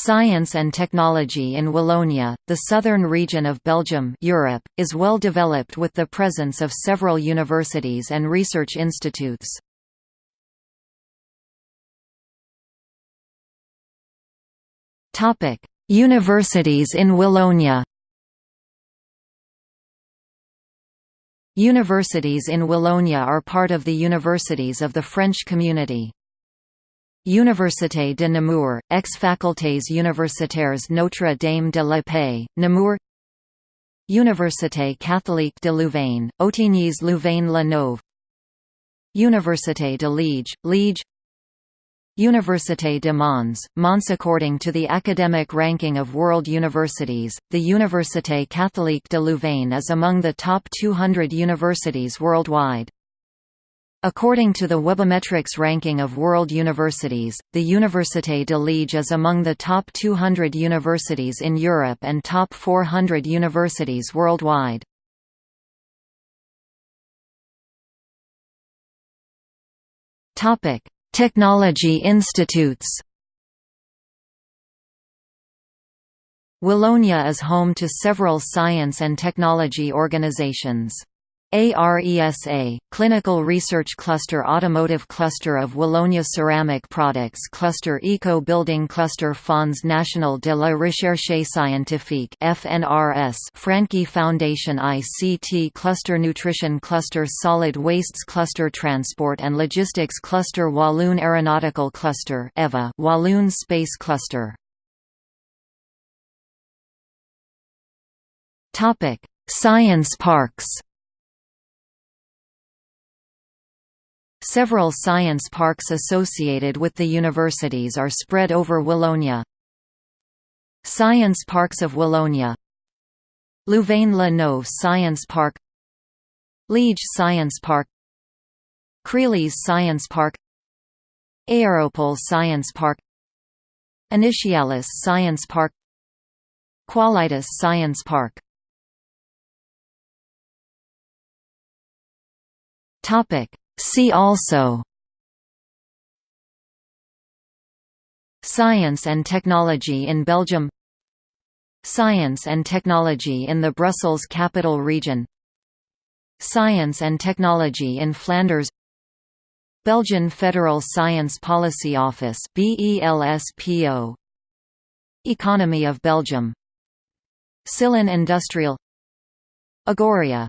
Science and technology in Wallonia, the southern region of Belgium Europe, is well developed with the presence of several universities and research institutes. Universities in Wallonia Universities in Wallonia are part of the universities of the French community. Université de Namur, ex-facultés universitaires Notre Dame de la Paix, Namur Université catholique de Louvain, Ottignies-Louvain-la-Neuve Université de Liège, Liège Université de Mons, Mons According to the academic ranking of world universities, the Université catholique de Louvain is among the top 200 universities worldwide. According to the Webometrics ranking of world universities, the Université de Liège is among the top 200 universities in Europe and top 400 universities worldwide. Technology institutes Wallonia is home to several science and technology organizations. ARESA, Clinical Research Cluster Automotive Cluster of Wallonia Ceramic Products Cluster Eco Building Cluster Fonds National de la Recherche Scientifique FNRS Francqui Foundation ICT Cluster Nutrition Cluster Solid Wastes Cluster Transport and Logistics Cluster Walloon Aeronautical Cluster EVA Walloon Space Cluster. Science parks Several science parks associated with the universities are spread over Wallonia. Science Parks of Wallonia. Louvain-la-Neuve Science Park. Liège Science Park. Crealys Science Park. Aéropole Science Park. Initialis Science Park. Qualitas Science Park. Topic See also Science and technology in Belgium Science and technology in the Brussels Capital Region Science and technology in Flanders Belgian Federal Science Policy Office BELSPO Economy of Belgium. Silin Industrial. Agoria